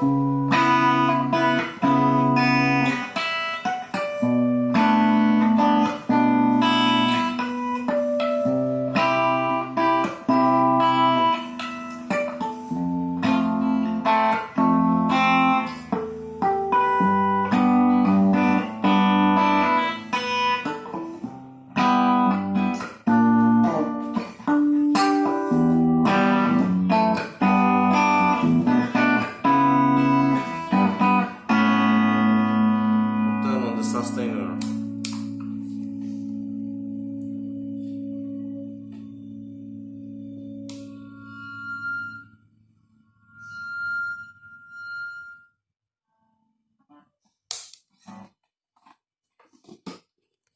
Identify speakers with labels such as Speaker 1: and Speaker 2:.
Speaker 1: Thank you. sustainer